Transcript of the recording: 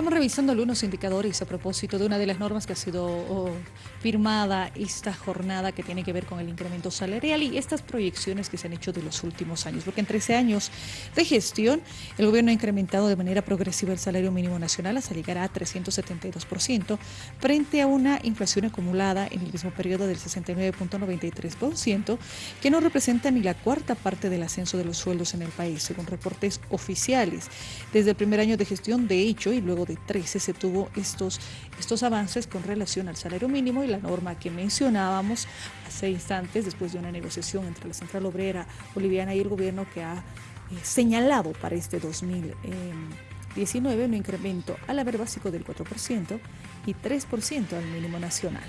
Vamos revisando algunos indicadores a propósito de una de las normas que ha sido oh, firmada esta jornada que tiene que ver con el incremento salarial y estas proyecciones que se han hecho de los últimos años. Porque en 13 años de gestión, el gobierno ha incrementado de manera progresiva el salario mínimo nacional hasta llegar a 372% frente a una inflación acumulada en el mismo periodo del 69.93%, que no representa ni la cuarta parte del ascenso de los sueldos en el país, según reportes oficiales. Desde el primer año de gestión, de hecho, y luego de 13 se tuvo estos, estos avances con relación al salario mínimo y la norma que mencionábamos hace instantes después de una negociación entre la Central Obrera Boliviana y el gobierno que ha eh, señalado para este 2019 un incremento al haber básico del 4% y 3% al mínimo nacional.